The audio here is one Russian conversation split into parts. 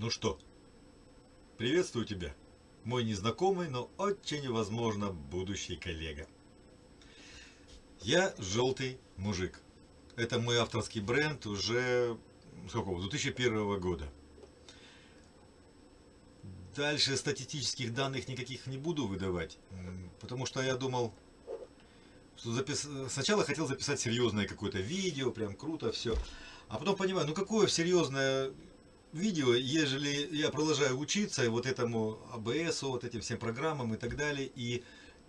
Ну что, приветствую тебя, мой незнакомый, но очень возможно будущий коллега. Я желтый мужик. Это мой авторский бренд уже сколько, 2001 года. Дальше статистических данных никаких не буду выдавать, потому что я думал, что запис... сначала хотел записать серьезное какое-то видео, прям круто все, а потом понимаю, ну какое серьезное видео, ежели я продолжаю учиться и вот этому АБС, вот этим всем программам и так далее, и,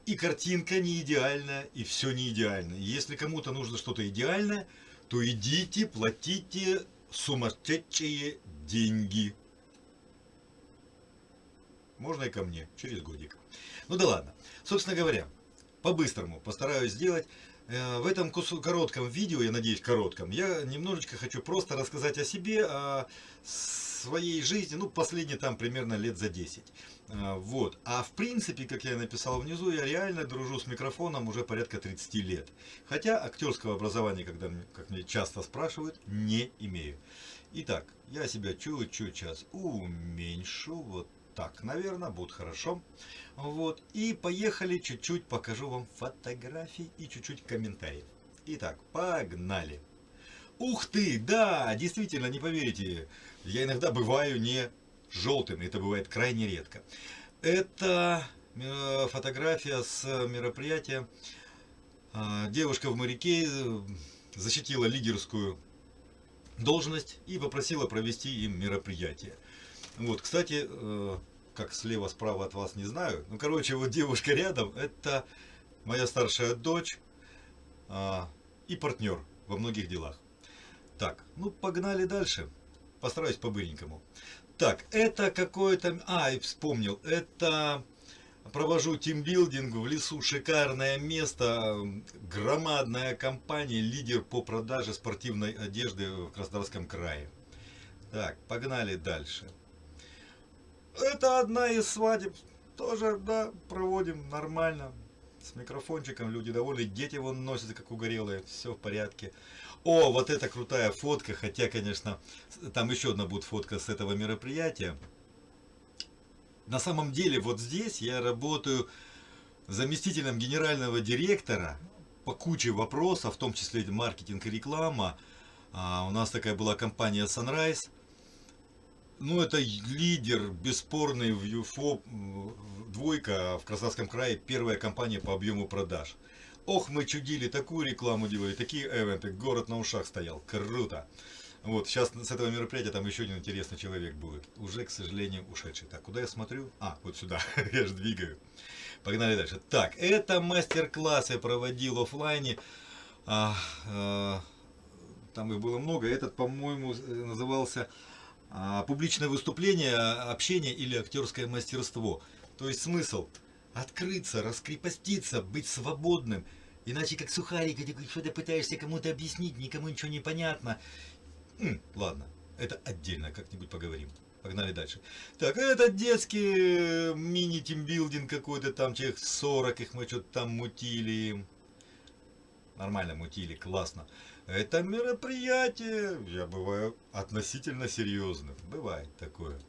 и картинка не идеальна, и все не идеально. Если кому-то нужно что-то идеальное, то идите, платите сумасшедшие деньги. Можно и ко мне, через годик. Ну да ладно. Собственно говоря, по-быстрому постараюсь сделать. Э, в этом коротком видео, я надеюсь коротком, я немножечко хочу просто рассказать о себе, о своей жизни, ну последние там примерно лет за 10. Э, вот. А в принципе, как я написал внизу, я реально дружу с микрофоном уже порядка 30 лет. Хотя актерского образования, когда, как мне часто спрашивают, не имею. Итак, я себя чуть-чуть сейчас уменьшу, вот так, наверное, будет хорошо. Вот. И поехали, чуть-чуть покажу вам фотографии и чуть-чуть комментариев. Итак, погнали. Ух ты, да, действительно, не поверите, я иногда бываю не желтым, это бывает крайне редко. Это э, фотография с мероприятия. А, девушка в моряке э, защитила лидерскую должность и попросила провести им мероприятие. Вот, кстати, э, как слева, справа от вас, не знаю. Ну, короче, вот девушка рядом, это моя старшая дочь а, и партнер во многих делах. Так, ну, погнали дальше. Постараюсь по-быренькому. Так, это какое-то... А, и вспомнил. Это... Провожу тимбилдинг в лесу, шикарное место, громадная компания, лидер по продаже спортивной одежды в Краснодарском крае. Так, погнали дальше. Это одна из свадеб. Тоже, да, проводим нормально. С микрофончиком люди довольны. Дети вон носятся, как угорелые. Все в порядке. О, вот это крутая фотка. Хотя, конечно, там еще одна будет фотка с этого мероприятия. На самом деле, вот здесь я работаю заместителем генерального директора по куче вопросов, в том числе маркетинг и реклама. А, у нас такая была компания Sunrise ну, это лидер, бесспорный в ЮФО, двойка в Краснодарском крае, первая компания по объему продаж. Ох, мы чудили, такую рекламу делали, такие эвенты, город на ушах стоял, круто. Вот, сейчас с этого мероприятия там еще один интересный человек будет, уже, к сожалению, ушедший. Так, куда я смотрю? А, вот сюда, я же двигаю. Погнали дальше. Так, это мастер-класс я проводил офлайне. А, а, там их было много. Этот, по-моему, назывался а, публичное выступление, общение или актерское мастерство. То есть смысл открыться, раскрепоститься, быть свободным. Иначе как сухарик, что ты пытаешься кому-то объяснить, никому ничего не понятно. Ладно, это отдельно, как-нибудь поговорим. Погнали дальше. Так, это детский э, мини-тимбилдинг какой-то, там человек 40, их мы что-то там мутили. Нормально мутили, классно. Это мероприятие, я бываю относительно серьезным. Бывает такое.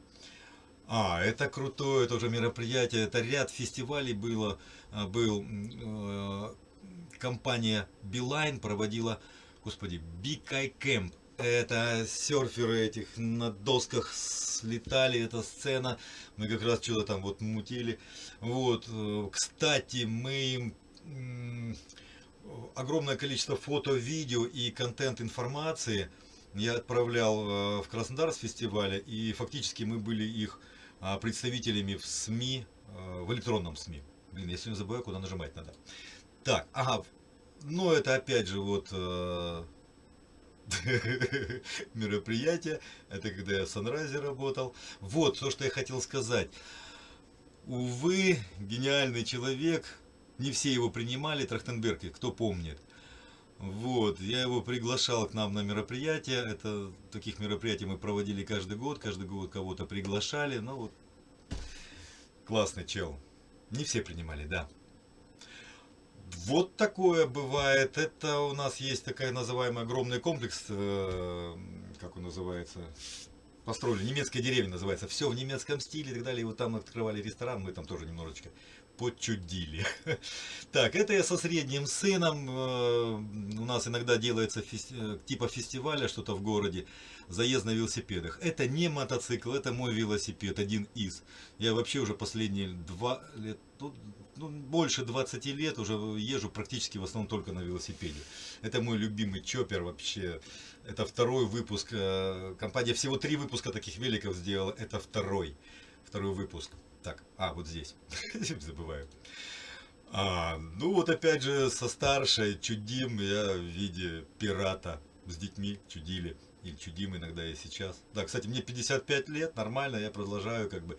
А, это крутое тоже мероприятие. Это ряд фестивалей было. А, был э, компания Beeline проводила, господи, Eye Camp. Это серферы этих на досках слетали, эта сцена. Мы как раз что-то там вот мутили. Вот, э, кстати, мы им огромное количество фото, видео и контент информации я отправлял э, в Краснодар с фестиваля, и фактически мы были их а, представителями в СМИ, э, в электронном СМИ. Блин, я сегодня забываю, куда нажимать надо. Так, ага, ну это опять же вот э, мероприятие, это когда я в Санразе работал. Вот, то, что я хотел сказать. Увы, гениальный человек, не все его принимали, Трахтенберги, кто помнит. Вот, я его приглашал к нам на мероприятия. Это таких мероприятий мы проводили каждый год, каждый год кого-то приглашали. Ну вот, классный чел. Не все принимали, да. Вот такое бывает. Это у нас есть такая называемый огромный комплекс, э, как он называется, построили, немецкая деревня называется, все в немецком стиле и так далее. И вот там открывали ресторан, мы там тоже немножечко почудили. Так, это я со средним сыном. Э, у нас иногда делается. Э, типа фестиваля что-то в городе. Заезд на велосипедах. Это не мотоцикл, это мой велосипед, один из. Я вообще уже последние два лет, ну, ну больше 20 лет уже езжу практически в основном только на велосипеде. Это мой любимый чоппер вообще. Это второй выпуск. Э, компания всего три выпуска таких великов сделала. Это второй. Второй выпуск. Так, а, вот здесь. Забываю. А, ну вот опять же со старшей чудим я в виде пирата. С детьми чудили. Или чудим иногда и сейчас. Да, кстати, мне 55 лет, нормально, я продолжаю как бы.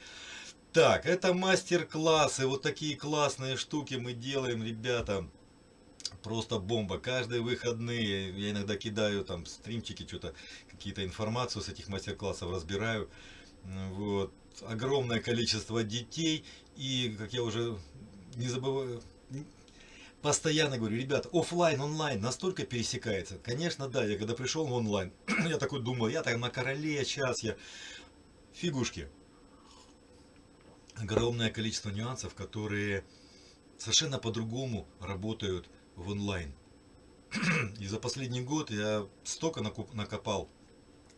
Так, это мастер-классы. Вот такие классные штуки мы делаем, ребята. Просто бомба. Каждые выходные я иногда кидаю там стримчики, что-то, какие-то информацию с этих мастер-классов разбираю. Вот. Огромное количество детей. И, как я уже не забываю, постоянно говорю, ребят, офлайн, онлайн настолько пересекается. Конечно, да, я когда пришел в онлайн, я такой думал, я там на короле, сейчас я... Фигушки. Огромное количество нюансов, которые совершенно по-другому работают в онлайн. И за последний год я столько накопал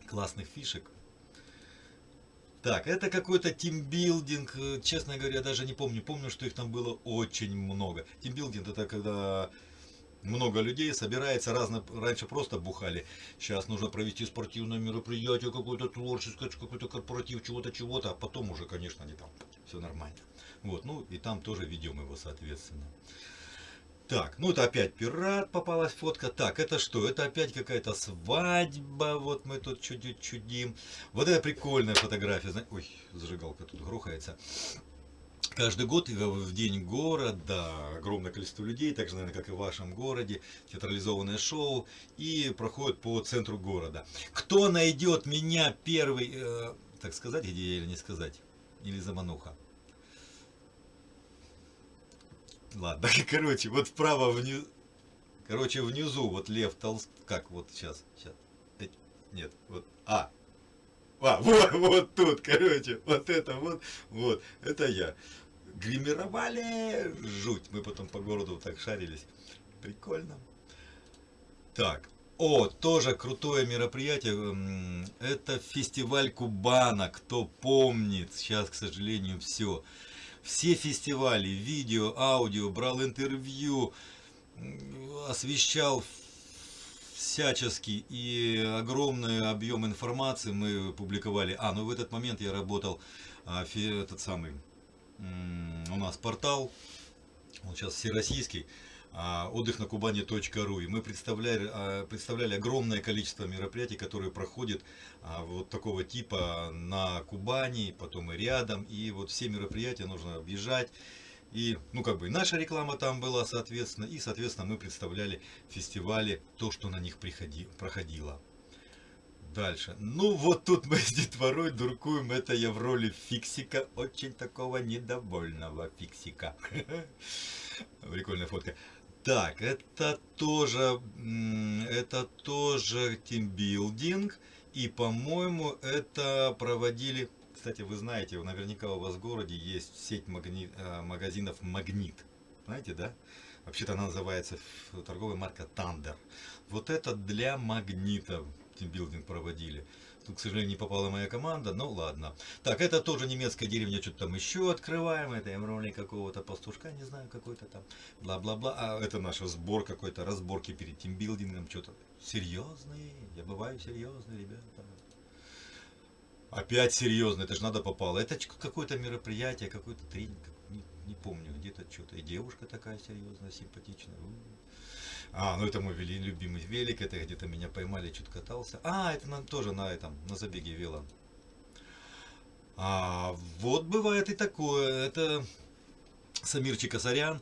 классных фишек, так, это какой-то тимбилдинг, э, честно говоря, даже не помню. Помню, что их там было очень много. Тимбилдинг это когда много людей собирается, разно, раньше просто бухали. Сейчас нужно провести спортивное мероприятие, какое-то творческое, какой-то корпоратив, чего-то, чего-то. А потом уже, конечно, они там, все нормально. Вот, ну и там тоже ведем его, соответственно. Так, ну это опять пират попалась фотка. Так, это что? Это опять какая-то свадьба. Вот мы тут чудим, чудим. Вот это прикольная фотография. Ой, зажигалка тут грохается. Каждый год в день города огромное количество людей, так же, наверное, как и в вашем городе, театрализованное шоу, и проходит по центру города. Кто найдет меня первый, э, так сказать, где я или не сказать, или замануха? Ладно, короче, вот вправо внизу. Короче, внизу, вот Лев Толст... Как, вот сейчас, сейчас. Нет, вот. А. А, вот, вот тут, короче, вот это вот, вот, это я. Гримировали, жуть. Мы потом по городу так шарились. Прикольно. Так, о, тоже крутое мероприятие. Это фестиваль Кубана. Кто помнит, сейчас, к сожалению, все все фестивали, видео, аудио, брал интервью, освещал всячески и огромный объем информации мы публиковали. А, ну в этот момент я работал, а, этот самый, у нас портал, он сейчас всероссийский, отдых на Кубани.ру. И мы представляли, а, представляли огромное количество мероприятий, которые проходят а, вот такого типа на Кубани, потом и рядом. И вот все мероприятия нужно объезжать. И, ну, как бы, наша реклама там была, соответственно, и, соответственно, мы представляли фестивали, то, что на них приходи, проходило. Дальше. Ну, вот тут мы с детворой дуркуем, это я в роли фиксика, очень такого недовольного фиксика. Прикольная фотка. Так, это тоже, это тоже тимбилдинг. И, по-моему, это проводили... Кстати, вы знаете, наверняка у вас в городе есть сеть магни... Э, магазинов «Магнит». Знаете, да? Вообще-то она называется торговая марка Thunder. Вот это для магнитов тимбилдинг проводили. К сожалению, не попала моя команда, но ладно. Так, это тоже немецкая деревня, что-то там еще открываем. Это Эмроли какого-то пастушка, не знаю, какой-то там. Бла-бла-бла. А это наш сбор какой-то, разборки перед тимбилдингом, что-то. Серьезный, я бываю серьезный, ребята. Опять серьезно, это же надо попало. Это какое-то мероприятие, какой-то тренинг, не, не помню, где-то что-то. И девушка такая серьезная, симпатичная. А, ну это мой вели, любимый велик, это где-то меня поймали, чуть катался. А, это на, тоже на этом, на забеге вела. А, вот бывает и такое. Это Самирчик Асарян,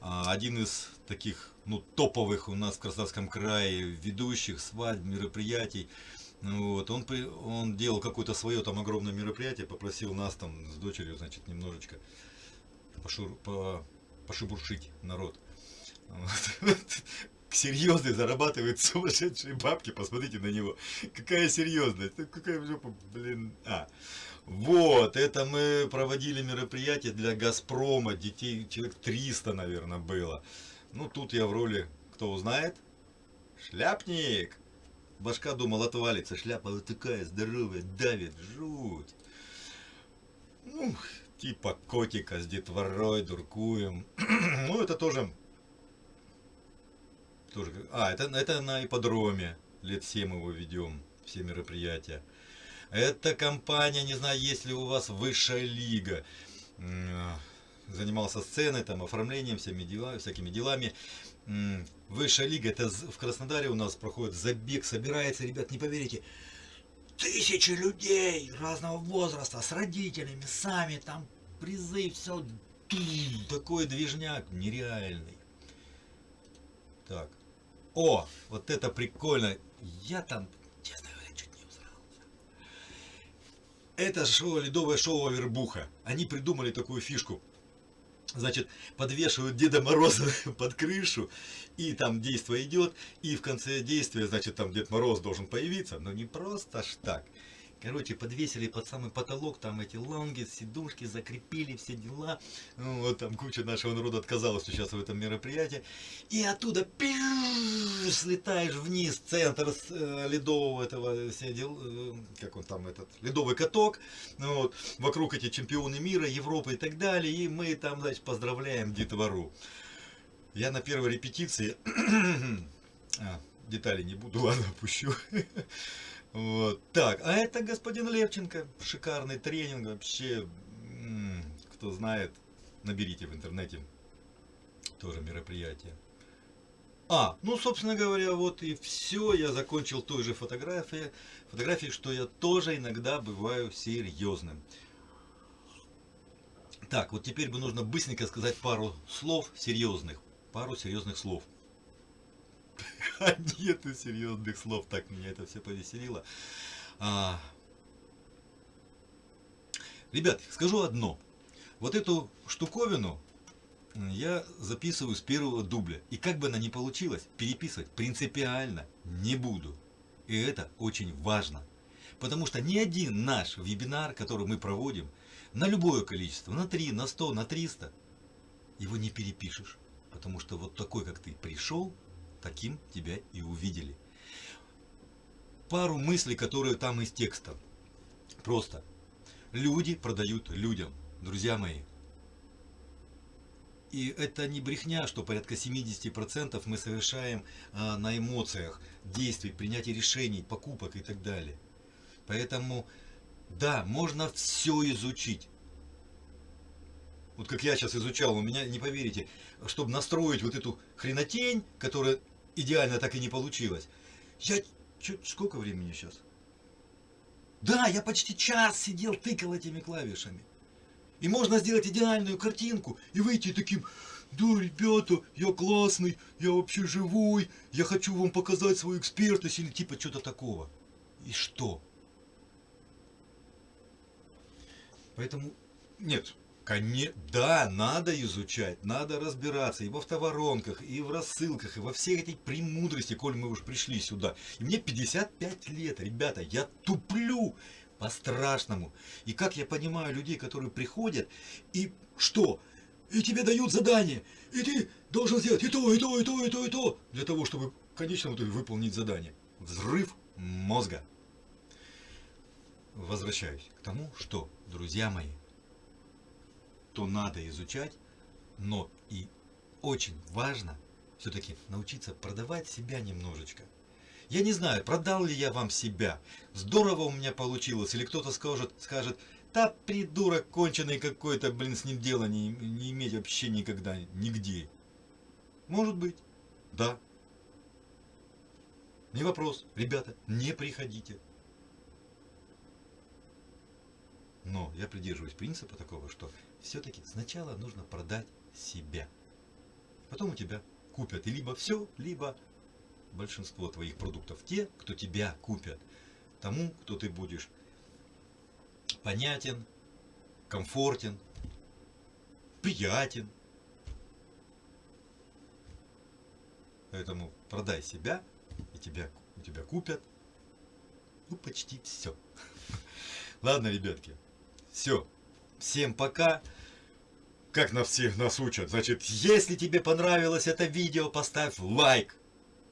а, один из таких, ну, топовых у нас в Краснодарском крае ведущих свадьб, мероприятий. Вот, он, он делал какое-то свое там огромное мероприятие, попросил нас там с дочерью, значит, немножечко пошур, по, пошебуршить народ. серьезный, зарабатывает сумасшедшие бабки, посмотрите на него. Какая серьезность, ну, какая жопа, блин, а. Вот, это мы проводили мероприятие для Газпрома, детей, человек 300, наверное, было. Ну, тут я в роли, кто узнает, шляпник. Башка думал отвалится, шляпа вот такая здоровая, давит, жуть. Ну, типа котика с детворой, дуркуем. ну, это тоже... тоже а, это, это на ипподроме. Лет 7 его ведем, все мероприятия. Это компания, не знаю, есть ли у вас высшая лига. Занимался сценой, там, оформлением, всеми делами, всякими делами. Высшая лига, это в Краснодаре у нас проходит забег, собирается, ребят, не поверите, тысячи людей разного возраста, с родителями, сами, там призы, все, такой движняк нереальный. Так, о, вот это прикольно, я там Это шоу, ледовое шоу Авербуха. Они придумали такую фишку. Значит, подвешивают Деда Мороза под крышу, и там действие идет, и в конце действия, значит, там Дед Мороз должен появиться, но не просто ж так. Короче, подвесили под самый потолок, там эти лонги, сидушки, закрепили все дела. Ну, вот там куча нашего народа отказалась сейчас в этом мероприятии. И оттуда пиу, слетаешь вниз, центр э, ледового этого, дел, э, как он там, этот, ледовый каток. Ну, вот, вокруг эти чемпионы мира, Европы и так далее. И мы там, значит, поздравляем детвору. Я на первой репетиции, а, детали не буду, ладно, опущу. Вот. Так, а это господин Левченко. Шикарный тренинг вообще. Кто знает, наберите в интернете. Тоже мероприятие. А, ну, собственно говоря, вот и все. Я закончил той же фотографией, фотографией, что я тоже иногда бываю серьезным. Так, вот теперь бы нужно быстренько сказать пару слов серьезных. Пару серьезных слов. Нету серьезных слов, так меня это все повеселило. А... Ребят, скажу одно. Вот эту штуковину я записываю с первого дубля. И как бы она ни получилась, переписывать принципиально не буду. И это очень важно. Потому что ни один наш вебинар, который мы проводим, на любое количество, на 3, на 100, на 300, его не перепишешь. Потому что вот такой, как ты пришел, таким тебя и увидели. Пару мыслей, которые там из текста. Просто. Люди продают людям, друзья мои. И это не брехня, что порядка 70% мы совершаем а, на эмоциях, действий, принятия решений, покупок и так далее. Поэтому, да, можно все изучить. Вот как я сейчас изучал, у меня, не поверите, чтобы настроить вот эту хренотень, которая идеально так и не получилось. Я... Чё, сколько времени сейчас? Да, я почти час сидел, тыкал этими клавишами. И можно сделать идеальную картинку и выйти таким, да, ребята, я классный, я вообще живой, я хочу вам показать свою экспертность или типа что-то такого. И что? Поэтому, нет, Коне... Да, надо изучать, надо разбираться и в автоворонках, и в рассылках, и во всех этих премудрости, коль мы уж пришли сюда. И мне 55 лет, ребята, я туплю по-страшному. И как я понимаю людей, которые приходят, и что? И тебе дают задание, и ты должен сделать и то, и то, и то, и то, и то, для того, чтобы в конечном итоге выполнить задание. Взрыв мозга. Возвращаюсь к тому, что, друзья мои, то надо изучать, но и очень важно все-таки научиться продавать себя немножечко. Я не знаю, продал ли я вам себя, здорово у меня получилось, или кто-то скажет, скажет, да придурок конченый какой-то, блин, с ним дела не, не иметь вообще никогда, нигде. Может быть, да. Не вопрос, ребята, не приходите. Но я придерживаюсь принципа такого, что все-таки сначала нужно продать себя. Потом у тебя купят и либо все, либо большинство твоих продуктов. Те, кто тебя купят, тому, кто ты будешь понятен, комфортен, приятен. Поэтому продай себя, и тебя, у тебя купят, ну, почти все. Ладно, ребятки, все. Всем пока. Как на всех нас учат. Значит, если тебе понравилось это видео, поставь лайк.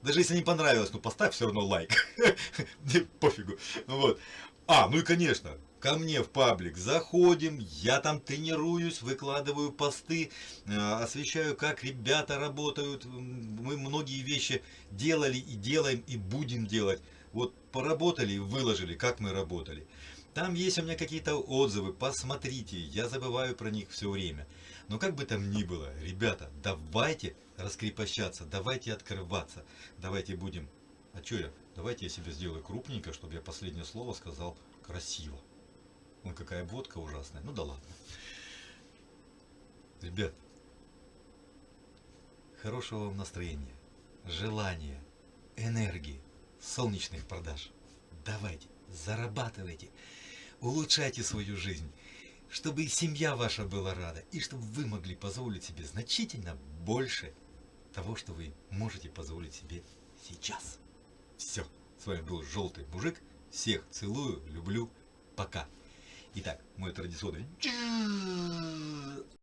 Даже если не понравилось, ну поставь все равно лайк. Пофигу. Вот. А, ну и конечно, ко мне в паблик заходим, я там тренируюсь, выкладываю посты, э, освещаю, как ребята работают. Мы многие вещи делали и делаем, и будем делать. Вот поработали и выложили, как мы работали. Там есть у меня какие-то отзывы, посмотрите, я забываю про них все время. Но как бы там ни было, ребята, давайте раскрепощаться, давайте открываться, давайте будем... А что я? Давайте я себе сделаю крупненько, чтобы я последнее слово сказал красиво. Вон какая водка ужасная. Ну да ладно. Ребят, хорошего вам настроения, желания, энергии, солнечных продаж. Давайте, зарабатывайте, улучшайте свою жизнь, чтобы и семья ваша была рада, и чтобы вы могли позволить себе значительно больше того, что вы можете позволить себе сейчас. Все. С вами был Желтый Мужик. Всех целую, люблю. Пока. Итак, мой традиционный